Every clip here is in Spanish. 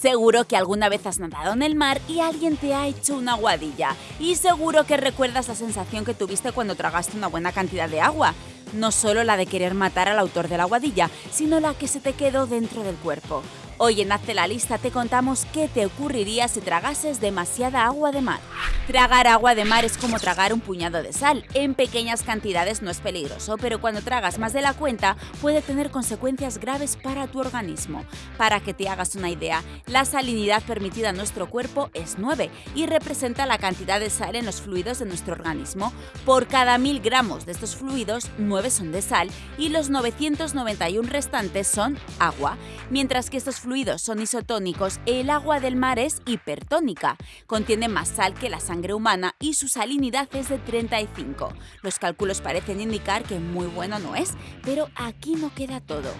Seguro que alguna vez has nadado en el mar y alguien te ha hecho una aguadilla. Y seguro que recuerdas la sensación que tuviste cuando tragaste una buena cantidad de agua. No solo la de querer matar al autor de la aguadilla, sino la que se te quedó dentro del cuerpo. Hoy en Hazte la Lista te contamos qué te ocurriría si tragases demasiada agua de mar. Tragar agua de mar es como tragar un puñado de sal. En pequeñas cantidades no es peligroso, pero cuando tragas más de la cuenta puede tener consecuencias graves para tu organismo. Para que te hagas una idea, la salinidad permitida en nuestro cuerpo es 9 y representa la cantidad de sal en los fluidos de nuestro organismo. Por cada mil gramos de estos fluidos, 9 son de sal y los 991 restantes son agua, mientras que estos son isotónicos, el agua del mar es hipertónica. Contiene más sal que la sangre humana y su salinidad es de 35. Los cálculos parecen indicar que muy bueno no es, pero aquí no queda todo.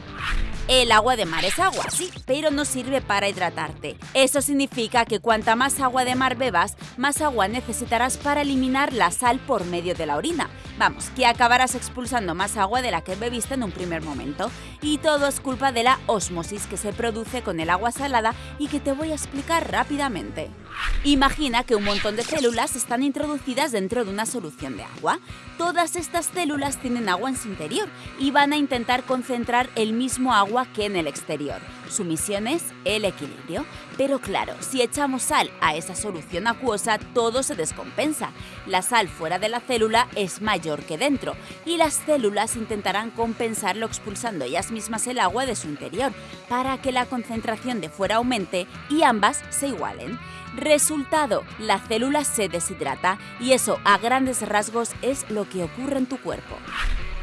El agua de mar es agua, sí, pero no sirve para hidratarte. Eso significa que cuanta más agua de mar bebas, más agua necesitarás para eliminar la sal por medio de la orina. Vamos, que acabarás expulsando más agua de la que bebiste en un primer momento. Y todo es culpa de la osmosis que se produce con el agua salada y que te voy a explicar rápidamente. Imagina que un montón de células están introducidas dentro de una solución de agua. Todas estas células tienen agua en su interior y van a intentar concentrar el mismo agua que en el exterior. Su misión es el equilibrio. Pero claro, si echamos sal a esa solución acuosa, todo se descompensa. La sal fuera de la célula es mayor que dentro y las células intentarán compensarlo expulsando ellas mismas el agua de su interior para que la concentración de fuera aumente y ambas se igualen. Resultado, la célula se deshidrata y eso a grandes rasgos es lo que ocurre en tu cuerpo.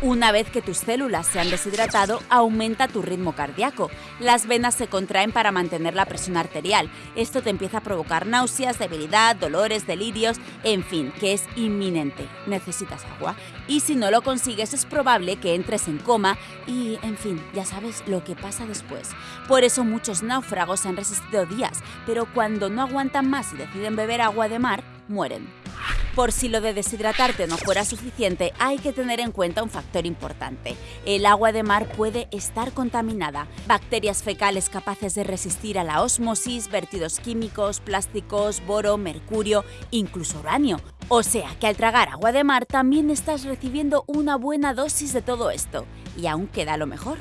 Una vez que tus células se han deshidratado, aumenta tu ritmo cardíaco. Las venas se contraen para mantener la presión arterial. Esto te empieza a provocar náuseas, debilidad, dolores, delirios, en fin, que es inminente. Necesitas agua. Y si no lo consigues es probable que entres en coma y, en fin, ya sabes lo que pasa después. Por eso muchos náufragos han resistido días, pero cuando no aguantan más y deciden beber agua de mar, mueren. Por si lo de deshidratarte no fuera suficiente, hay que tener en cuenta un factor importante. El agua de mar puede estar contaminada. Bacterias fecales capaces de resistir a la osmosis, vertidos químicos, plásticos, boro, mercurio, incluso uranio. O sea que al tragar agua de mar también estás recibiendo una buena dosis de todo esto. Y aún queda lo mejor.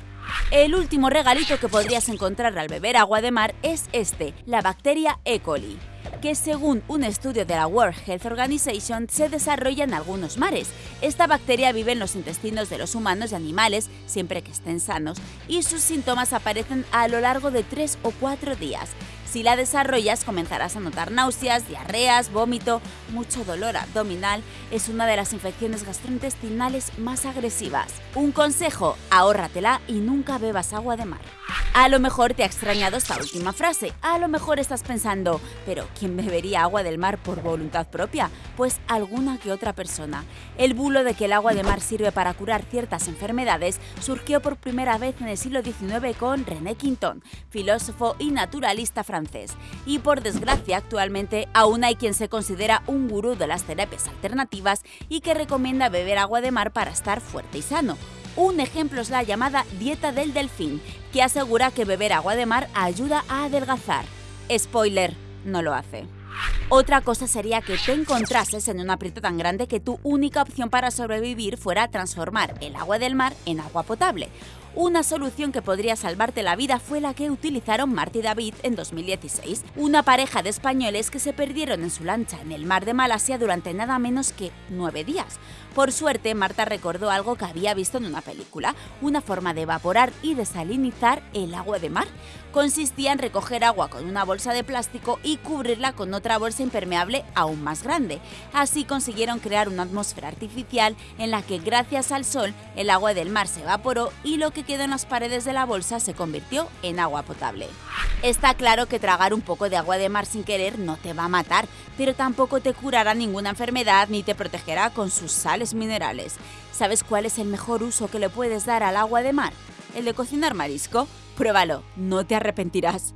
El último regalito que podrías encontrar al beber agua de mar es este, la bacteria E. coli que según un estudio de la World Health Organization se desarrolla en algunos mares. Esta bacteria vive en los intestinos de los humanos y animales, siempre que estén sanos, y sus síntomas aparecen a lo largo de 3 o 4 días. Si la desarrollas comenzarás a notar náuseas, diarreas, vómito, mucho dolor abdominal. Es una de las infecciones gastrointestinales más agresivas. Un consejo, ahórratela y nunca bebas agua de mar. A lo mejor te ha extrañado esta última frase, a lo mejor estás pensando, pero ¿quién bebería agua del mar por voluntad propia? Pues alguna que otra persona. El bulo de que el agua de mar sirve para curar ciertas enfermedades surgió por primera vez en el siglo XIX con René Quinton, filósofo y naturalista francés. Y por desgracia, actualmente aún hay quien se considera un gurú de las terapias alternativas y que recomienda beber agua de mar para estar fuerte y sano. Un ejemplo es la llamada dieta del delfín, que asegura que beber agua de mar ayuda a adelgazar. Spoiler, no lo hace. Otra cosa sería que te encontrases en un aprieto tan grande que tu única opción para sobrevivir fuera transformar el agua del mar en agua potable. Una solución que podría salvarte la vida fue la que utilizaron Marta y David en 2016, una pareja de españoles que se perdieron en su lancha en el mar de Malasia durante nada menos que nueve días. Por suerte, Marta recordó algo que había visto en una película, una forma de evaporar y desalinizar el agua de mar. Consistía en recoger agua con una bolsa de plástico y cubrirla con otra bolsa impermeable aún más grande. Así consiguieron crear una atmósfera artificial en la que gracias al sol el agua del mar se evaporó y lo que quedó en las paredes de la bolsa se convirtió en agua potable. Está claro que tragar un poco de agua de mar sin querer no te va a matar, pero tampoco te curará ninguna enfermedad ni te protegerá con sus sales minerales. ¿Sabes cuál es el mejor uso que le puedes dar al agua de mar? ¿El de cocinar marisco? Pruébalo, no te arrepentirás.